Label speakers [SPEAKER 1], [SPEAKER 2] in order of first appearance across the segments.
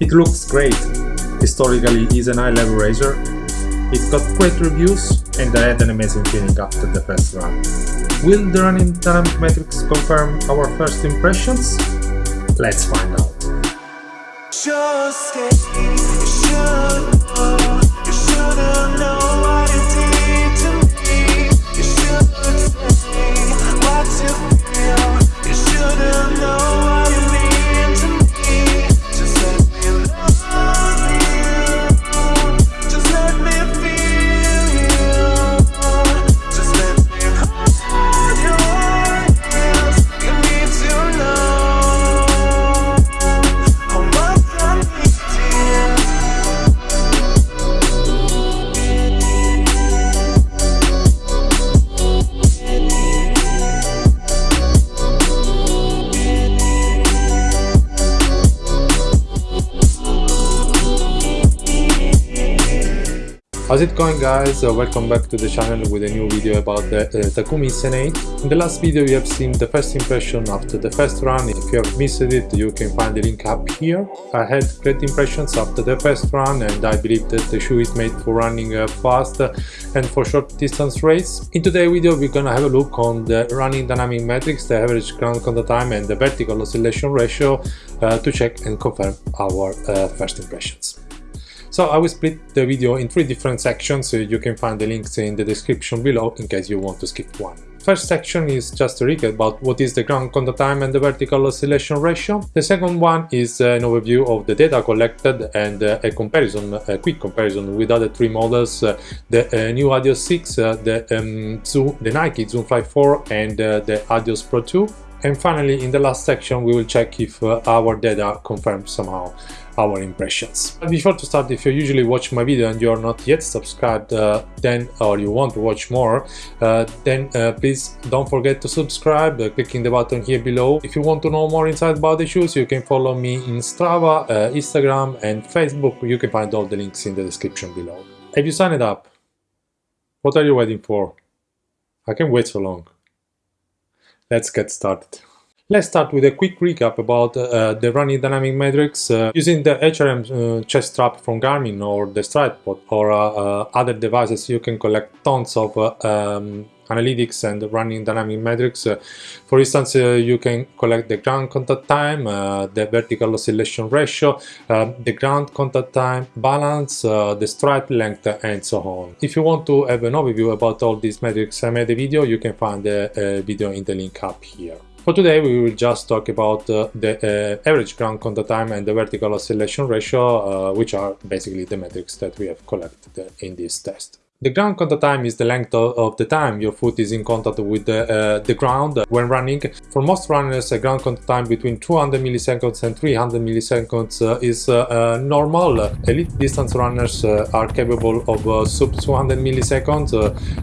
[SPEAKER 1] It looks great. Historically is an high-level razor. It got great reviews and I had an amazing feeling after the first run. Will the running dynamic metrics confirm our first impressions? Let's find out. How's it going guys? Uh, welcome back to the channel with a new video about the uh, Takumi Sen8. In the last video you have seen the first impression after the first run. If you have missed it you can find the link up here. I had great impressions after the first run and I believe that the shoe is made for running uh, fast and for short distance race. In today's video we're gonna have a look on the running dynamic metrics, the average ground contact time and the vertical oscillation ratio uh, to check and confirm our uh, first impressions. So I will split the video in three different sections, you can find the links in the description below in case you want to skip one. First section is just a recap about what is the ground contact time and the vertical oscillation ratio. The second one is an overview of the data collected and a comparison, a quick comparison with other three models, uh, the uh, new Adios 6, uh, the, um, Zoom, the Nike Zoom Fly 4 and the Adios Pro 2. And finally, in the last section, we will check if our data confirms somehow our impressions. Before to start, if you usually watch my video and you are not yet subscribed, uh, then or you want to watch more, uh, then uh, please don't forget to subscribe, uh, clicking the button here below. If you want to know more inside about the shoes, you can follow me in Strava, uh, Instagram and Facebook. You can find all the links in the description below. Have you signed up? What are you waiting for? I can't wait so long. Let's get started. Let's start with a quick recap about uh, the running dynamic metrics uh, using the HRM uh, chest strap from Garmin or the StridePod or uh, uh, other devices you can collect tons of uh, um, analytics and running dynamic metrics. for instance, you can collect the ground contact time, the vertical oscillation ratio, the ground contact time balance, the stride length and so on. If you want to have an overview about all these metrics I made a video, you can find the video in the link up here. For today we will just talk about uh, the uh, average ground contact time and the vertical oscillation ratio, uh, which are basically the metrics that we have collected in this test. The ground contact time is the length of the time your foot is in contact with the, uh, the ground when running. For most runners, a ground contact time between 200 milliseconds and 300 milliseconds uh, is uh, uh normal. Elite distance runners uh, are capable of uh, sub 200 milliseconds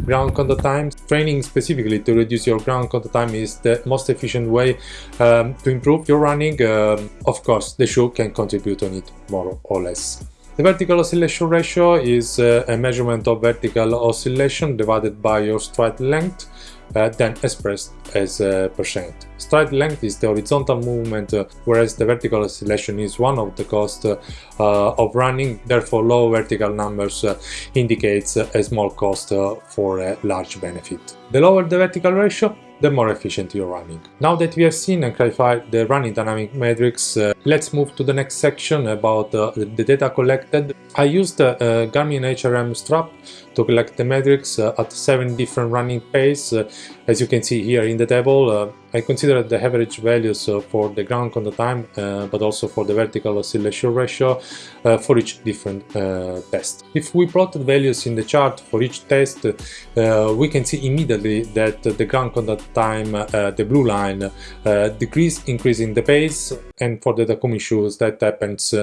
[SPEAKER 1] ground contact time. Training specifically to reduce your ground contact time is the most efficient way um, to improve your running. Um, of course, the shoe can contribute on it more or less. The vertical oscillation ratio is uh, a measurement of vertical oscillation divided by your stride length, uh, then expressed as a percent. Stride length is the horizontal movement, uh, whereas the vertical oscillation is one of the costs uh, of running, therefore low vertical numbers uh, indicates a small cost uh, for a large benefit. The lower the vertical ratio, the more efficient you're running. Now that we have seen and clarified the running dynamic metrics, uh, let's move to the next section about uh, the data collected. I used the Garmin HRM strap to collect the metrics uh, at 7 different running pace. Uh, as you can see here in the table, uh, I considered the average values for the ground contact time, but also for the vertical oscillation ratio for each different test. If we plotted values in the chart for each test, we can see immediately that the ground contact time, the blue line, decrease increasing the pace, and for the Takumi shoes that happens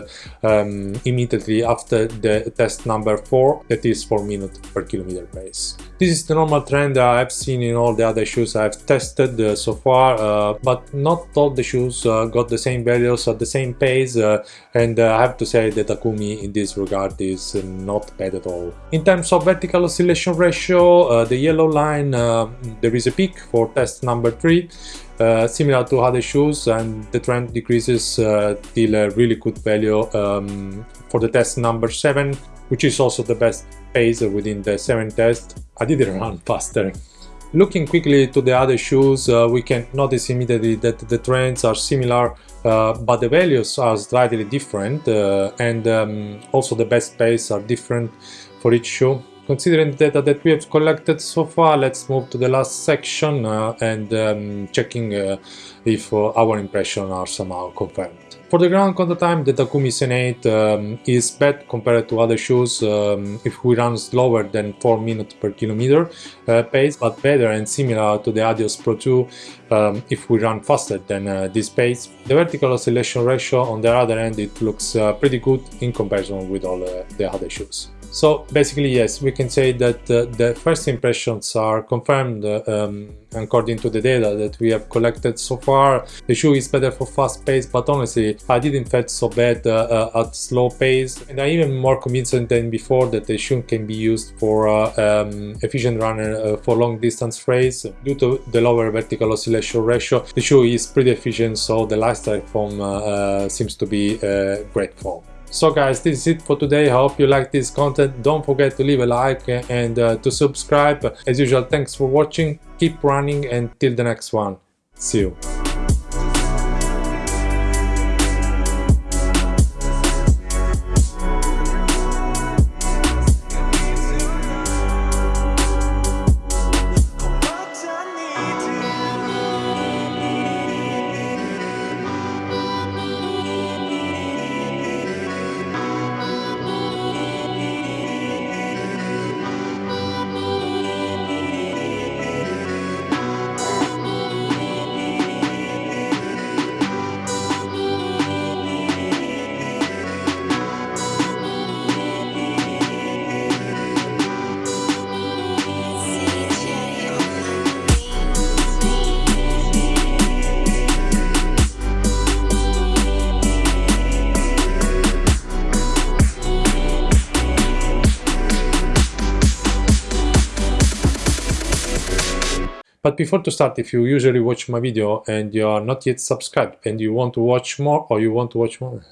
[SPEAKER 1] um, immediately after the test number 4, that is 4 minutes per kilometer pace. This is the normal trend I've seen in all the other shoes I've tested uh, so far, uh, but not all the shoes uh, got the same values at the same pace, uh, and uh, I have to say that Takumi in this regard is not bad at all. In terms of vertical oscillation ratio, uh, the yellow line, there is a peak for test number 3, uh, similar to other shoes and the trend decreases uh, till a really good value um, for the test number 7 which is also the best pace within the 7 test. I didn't run faster. Looking quickly to the other shoes, uh, we can notice immediately that the trends are similar, uh, but the values are slightly different uh, and um, also the best pace are different for each shoe. Considering the data that we have collected so far, let's move to the last section uh, and um, checking uh, if uh, our impressions are somehow confirmed. For the ground contact time, the Takumi Sen8 um, is bad compared to other shoes um, if we run slower than 4 minutes per kilometer uh, pace, but better and similar to the Adios Pro 2 um, if we run faster than uh, this pace. The vertical oscillation ratio on the other end, it looks uh, pretty good in comparison with all the other shoes. So basically, yes, we can say that uh, the first impressions are confirmed uh, um, according to the data that we have collected so far. The shoe is better for fast pace, but honestly, I didn't feel so bad uh, uh, at slow pace. And I'm even more convinced than before that the shoe can be used for uh, um, efficient runner for long distance race. Due to the lower vertical oscillation ratio, the shoe is pretty efficient, so the Lightstrike foam seems to be great foam. So guys, this is it for today. Hope you like this content. Don't forget to leave a like and uh, to subscribe. As usual, thanks for watching. Keep running and till the next one. See you. But before to start, if you usually watch my video and you are not yet subscribed and you want to watch more or you want to watch more,